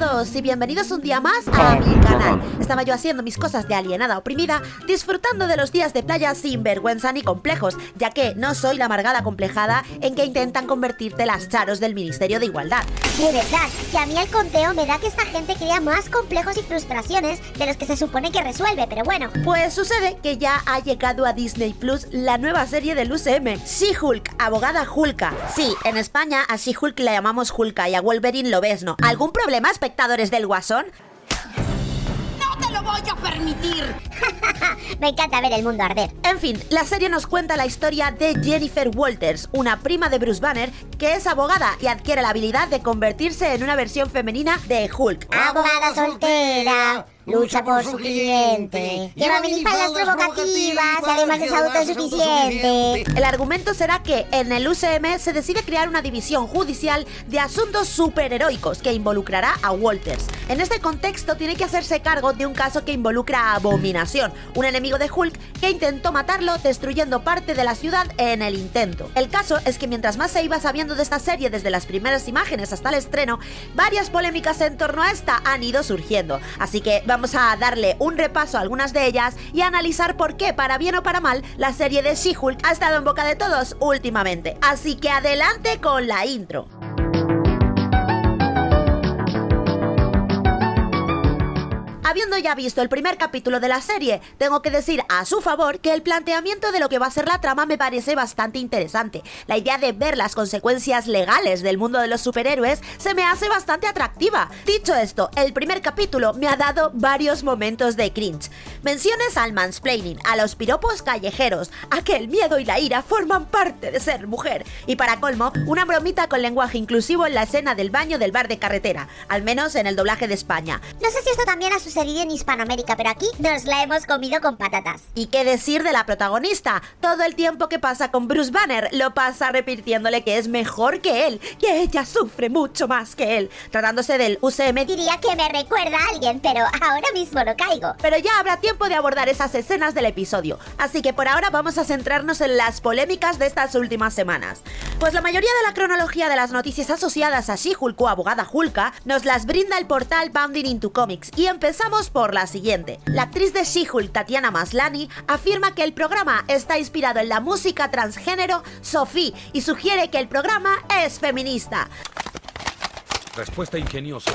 todos y bienvenidos un día más a mi canal. Estaba yo haciendo mis cosas de alienada oprimida, disfrutando de los días de playa sin vergüenza ni complejos, ya que no soy la amargada complejada en que intentan convertirte las charos del Ministerio de Igualdad. De verdad, que a mí el conteo me da que esta gente crea más complejos y frustraciones de los que se supone que resuelve, pero bueno. Pues sucede que ya ha llegado a Disney Plus la nueva serie del UCM, She-Hulk, abogada Hulka. Sí, en España a She-Hulk le llamamos Hulka y a Wolverine lo ves, ¿no? ¿Algún problema, espectadores del Guasón? ¡No te lo voy a permitir! Me encanta ver el mundo arder. En fin, la serie nos cuenta la historia de Jennifer Walters, una prima de Bruce Banner que es abogada y adquiere la habilidad de convertirse en una versión femenina de Hulk. Abogada soltera. Lucha por su cliente. Lleva minifaldas provocativas y además es autosuficiente. El argumento será que en el UCM se decide crear una división judicial de asuntos superheroicos que involucrará a Walters. En este contexto tiene que hacerse cargo de un caso que involucra a Abominación, un enemigo de Hulk que intentó matarlo destruyendo parte de la ciudad en el intento. El caso es que mientras más se iba sabiendo de esta serie desde las primeras imágenes hasta el estreno, varias polémicas en torno a esta han ido surgiendo. Así que vamos a darle un repaso a algunas de ellas y analizar por qué, para bien o para mal, la serie de She-Hulk ha estado en boca de todos últimamente. Así que adelante con la intro. Habiendo ya visto el primer capítulo de la serie, tengo que decir a su favor que el planteamiento de lo que va a ser la trama me parece bastante interesante. La idea de ver las consecuencias legales del mundo de los superhéroes se me hace bastante atractiva. Dicho esto, el primer capítulo me ha dado varios momentos de cringe. Menciones al mansplaining, a los piropos callejeros, a que el miedo y la ira forman parte de ser mujer. Y para colmo, una bromita con lenguaje inclusivo en la escena del baño del bar de carretera, al menos en el doblaje de España. No sé si esto también ha sucedido en Hispanoamérica, pero aquí nos la hemos comido con patatas. ¿Y qué decir de la protagonista? Todo el tiempo que pasa con Bruce Banner lo pasa repitiéndole que es mejor que él, que ella sufre mucho más que él. Tratándose del UCM, Diría que me recuerda a alguien, pero ahora mismo no caigo. pero ya habrá tiempo de abordar esas escenas del episodio. Así que por ahora vamos a centrarnos en las polémicas de estas últimas semanas. Pues la mayoría de la cronología de las noticias asociadas a She-Hulk o abogada Hulka nos las brinda el portal Bounding into Comics y empezamos por la siguiente. La actriz de She-Hulk, Tatiana Maslany, afirma que el programa está inspirado en la música transgénero Sophie y sugiere que el programa es feminista. Respuesta ingeniosa.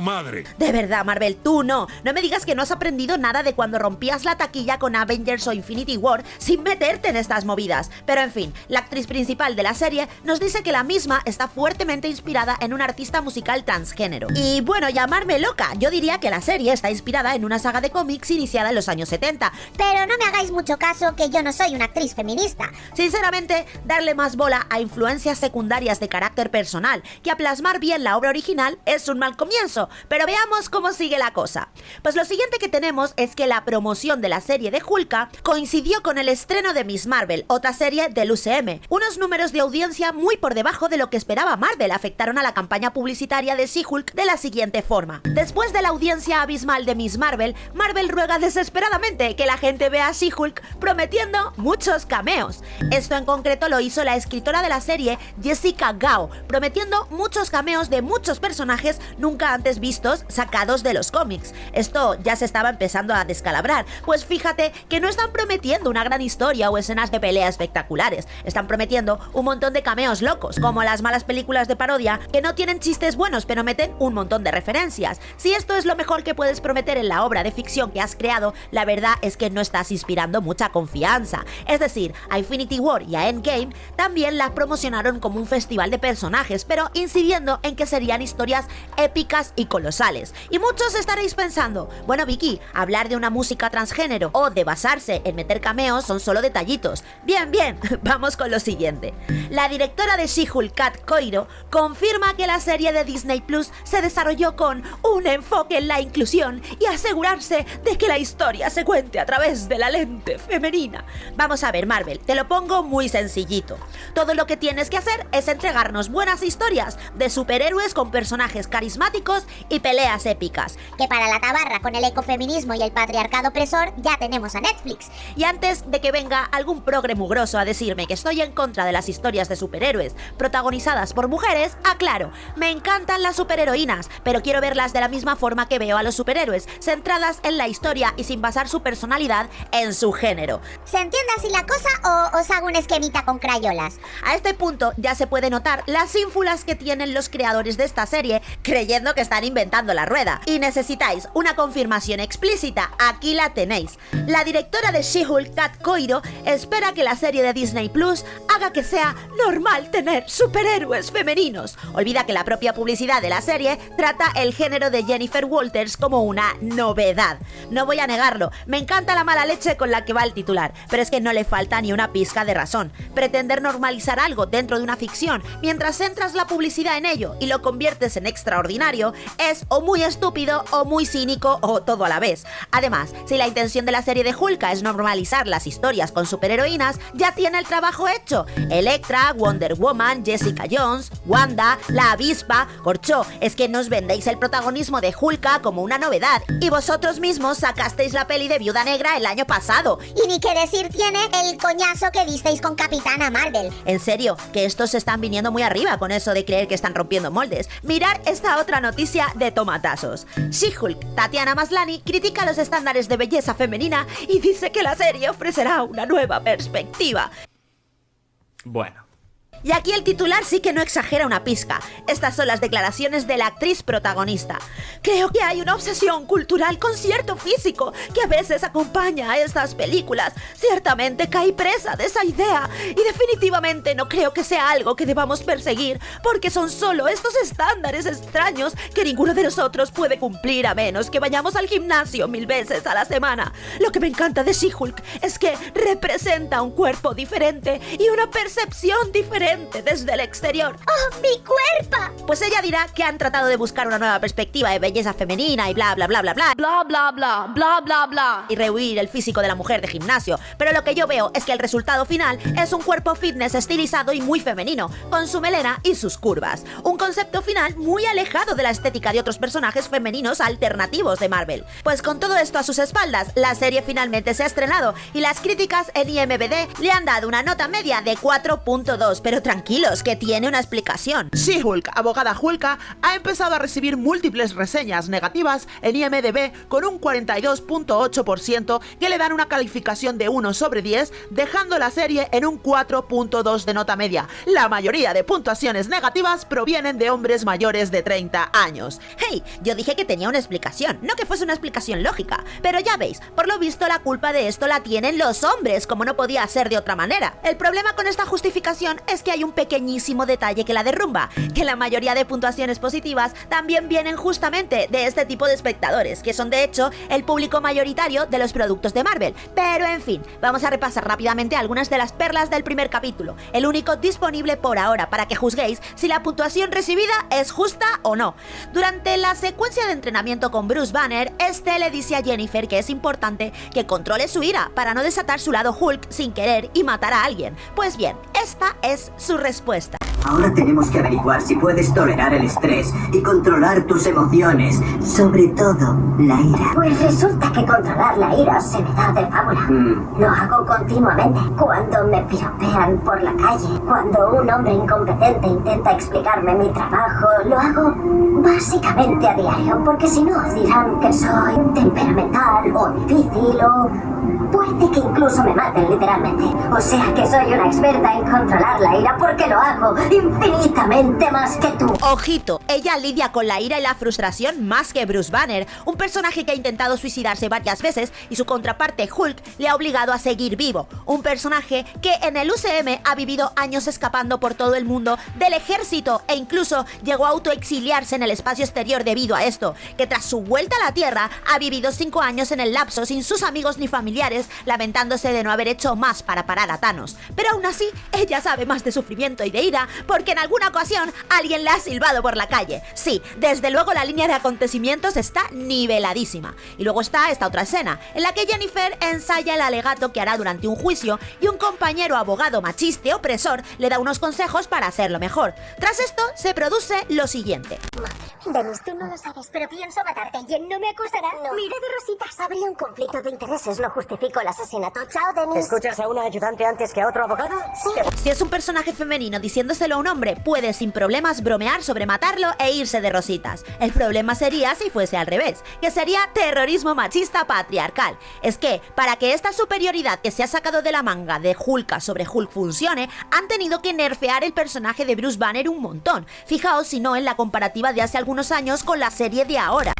Madre. De verdad, Marvel, tú no. No me digas que no has aprendido nada de cuando rompías la taquilla con Avengers o Infinity War sin meterte en estas movidas. Pero en fin, la actriz principal de la serie nos dice que la misma está fuertemente inspirada en un artista musical transgénero. Y bueno, llamarme loca, yo diría que la serie está inspirada en una saga de cómics iniciada en los años 70. Pero no me hagáis mucho caso que yo no soy una actriz feminista. Sinceramente, darle más bola a influencias secundarias de carácter personal que a plasmar bien la obra original es un mal comienzo. Pero veamos cómo sigue la cosa. Pues lo siguiente que tenemos es que la promoción de la serie de Hulka coincidió con el estreno de Miss Marvel, otra serie del UCM. Unos números de audiencia muy por debajo de lo que esperaba Marvel afectaron a la campaña publicitaria de She-Hulk de la siguiente forma. Después de la audiencia abismal de Miss Marvel, Marvel ruega desesperadamente que la gente vea a She-Hulk prometiendo muchos cameos. Esto en concreto lo hizo la escritora de la serie, Jessica Gao, prometiendo muchos cameos de muchos personajes nunca antes vistos sacados de los cómics. Esto ya se estaba empezando a descalabrar, pues fíjate que no están prometiendo una gran historia o escenas de pelea espectaculares, están prometiendo un montón de cameos locos, como las malas películas de parodia que no tienen chistes buenos pero meten un montón de referencias. Si esto es lo mejor que puedes prometer en la obra de ficción que has creado, la verdad es que no estás inspirando mucha confianza. Es decir, a Infinity War y a Endgame también la promocionaron como un festival de personajes, pero incidiendo en que serían historias épicas y colosales. Y muchos estaréis pensando, bueno Vicky, hablar de una música transgénero o de basarse en meter cameos son solo detallitos. Bien, bien, vamos con lo siguiente. La directora de She-Hulk, Kat Coiro, confirma que la serie de Disney Plus se desarrolló con un enfoque en la inclusión y asegurarse de que la historia se cuente a través de la lente femenina. Vamos a ver, Marvel, te lo pongo muy sencillito. Todo lo que tienes que hacer es entregarnos buenas historias de superhéroes con personajes carismáticos y peleas épicas. Que para la tabarra con el ecofeminismo y el patriarcado opresor ya tenemos a Netflix. Y antes de que venga algún progre mugroso a decirme que estoy en contra de las historias de superhéroes protagonizadas por mujeres, aclaro, me encantan las superheroínas, pero quiero verlas de la misma forma que veo a los superhéroes, centradas en la historia y sin basar su personalidad en su género. ¿Se entiende así la cosa o os hago un esquemita con crayolas? A este punto ya se puede notar las ínfulas que tienen los creadores de esta serie creyendo que inventando la rueda. Y necesitáis una confirmación explícita, aquí la tenéis. La directora de She-Hulk, Kat Coiro, espera que la serie de Disney Plus haga que sea normal tener superhéroes femeninos. Olvida que la propia publicidad de la serie trata el género de Jennifer Walters como una novedad. No voy a negarlo, me encanta la mala leche con la que va el titular, pero es que no le falta ni una pizca de razón. Pretender normalizar algo dentro de una ficción mientras centras la publicidad en ello y lo conviertes en extraordinario es o muy estúpido o muy cínico o todo a la vez. Además, si la intención de la serie de Hulka es normalizar las historias con superheroínas, ya tiene el trabajo hecho. Electra, Wonder Woman, Jessica Jones, Wanda, la avispa, corcho, es que nos vendéis el protagonismo de Hulka como una novedad y vosotros mismos sacasteis la peli de Viuda Negra el año pasado. Y ni qué decir tiene el coñazo que disteis con Capitana Marvel. En serio, que estos se están viniendo muy arriba con eso de creer que están rompiendo moldes. Mirar esta otra noticia de tomatazos. She-Hulk, Tatiana Maslani, critica los estándares de belleza femenina y dice que la serie ofrecerá una nueva perspectiva. Bueno. Y aquí el titular sí que no exagera una pizca. Estas son las declaraciones de la actriz protagonista. Creo que hay una obsesión cultural con cierto físico que a veces acompaña a estas películas. Ciertamente caí presa de esa idea y definitivamente no creo que sea algo que debamos perseguir porque son solo estos estándares extraños que ninguno de nosotros puede cumplir a menos que vayamos al gimnasio mil veces a la semana. Lo que me encanta de She-Hulk es que representa un cuerpo diferente y una percepción diferente desde el exterior. ¡Oh, mi cuerpo! Pues ella dirá que han tratado de buscar una nueva perspectiva de belleza femenina y bla bla bla bla bla Bla, bla, bla, bla, bla, bla. y rehuir el físico de la mujer de gimnasio, pero lo que yo veo es que el resultado final es un cuerpo fitness estilizado y muy femenino, con su melena y sus curvas. Un concepto final muy alejado de la estética de otros personajes femeninos alternativos de Marvel. Pues con todo esto a sus espaldas, la serie finalmente se ha estrenado y las críticas en IMBD le han dado una nota media de 4.2, pero tranquilos, que tiene una explicación. She-Hulk, abogada Hulka, ha empezado a recibir múltiples reseñas negativas en IMDb con un 42.8% que le dan una calificación de 1 sobre 10, dejando la serie en un 4.2 de nota media. La mayoría de puntuaciones negativas provienen de hombres mayores de 30 años. Hey, yo dije que tenía una explicación, no que fuese una explicación lógica. Pero ya veis, por lo visto la culpa de esto la tienen los hombres, como no podía ser de otra manera. El problema con esta justificación es que hay un pequeñísimo detalle que la derrumba, que la mayoría de puntuaciones positivas también vienen justamente de este tipo de espectadores, que son de hecho el público mayoritario de los productos de Marvel. Pero en fin, vamos a repasar rápidamente algunas de las perlas del primer capítulo, el único disponible por ahora para que juzguéis si la puntuación recibida es justa o no. Durante la secuencia de entrenamiento con Bruce Banner, este le dice a Jennifer que es importante que controle su ira para no desatar su lado Hulk sin querer y matar a alguien. Pues bien, esta es su respuesta. Ahora tenemos que averiguar si puedes tolerar el estrés y controlar tus emociones, sobre todo la ira. Pues resulta que controlar la ira se me da de fábula. Mm. Lo hago continuamente. Cuando me piropean por la calle, cuando un hombre incompetente intenta explicarme mi trabajo, lo hago básicamente a diario, porque si no dirán que soy temperamental o difícil o puede que incluso me maten literalmente. O sea que soy una experta en controlar la ira porque lo hago infinitamente más que tú. Ojito, ella lidia con la ira y la frustración más que Bruce Banner, un personaje que ha intentado suicidarse varias veces y su contraparte Hulk le ha obligado a seguir vivo, un personaje que en el UCM ha vivido años escapando por todo el mundo del ejército e incluso llegó a autoexiliarse en el espacio exterior debido a esto, que tras su vuelta a la Tierra ha vivido 5 años en el lapso sin sus amigos ni familiares, lamentándose de no haber hecho más para parar a Thanos. Pero aún así, ella sabe más de sufrimiento y de ira porque en alguna ocasión alguien le ha silbado por la calle. Sí, desde luego la línea de acontecimientos está niveladísima. Y luego está esta otra escena, en la que Jennifer ensaya el alegato que hará durante un juicio y un compañero abogado machista y opresor le da unos consejos para hacerlo mejor. Tras esto se produce lo siguiente. Denis, tú no lo sabes, pero pienso matarte y él no me acusará. No. Mire de rositas. Habría un conflicto de intereses. No justifico el asesinato. Chao, Denis. ¿Escuchas a un ayudante antes que a otro abogado? Sí. Si es un personaje femenino diciéndoselo a un hombre, puede sin problemas bromear sobre matarlo e irse de rositas. El problema sería si fuese al revés, que sería terrorismo machista patriarcal. Es que, para que esta superioridad que se ha sacado de la manga de Hulk sobre Hulk funcione, han tenido que nerfear el personaje de Bruce Banner un montón. Fijaos si no en la comparativa de hace algunos años con la serie de ahora.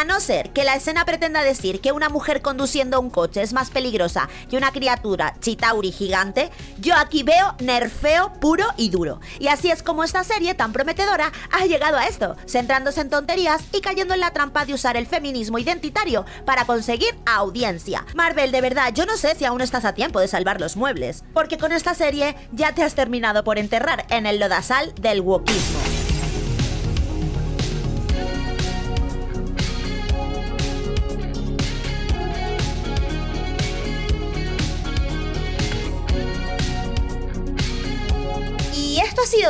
A no ser que la escena pretenda decir que una mujer conduciendo un coche es más peligrosa que una criatura chitauri gigante, yo aquí veo nerfeo puro y duro. Y así es como esta serie tan prometedora ha llegado a esto, centrándose en tonterías y cayendo en la trampa de usar el feminismo identitario para conseguir audiencia. Marvel, de verdad, yo no sé si aún estás a tiempo de salvar los muebles, porque con esta serie ya te has terminado por enterrar en el lodazal del wokismo.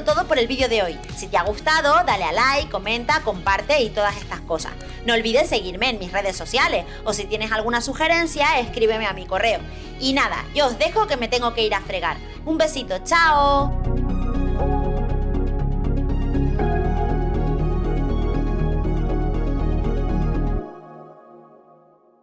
Todo por el vídeo de hoy. Si te ha gustado, dale a like, comenta, comparte y todas estas cosas. No olvides seguirme en mis redes sociales o si tienes alguna sugerencia, escríbeme a mi correo. Y nada, yo os dejo que me tengo que ir a fregar. Un besito, chao.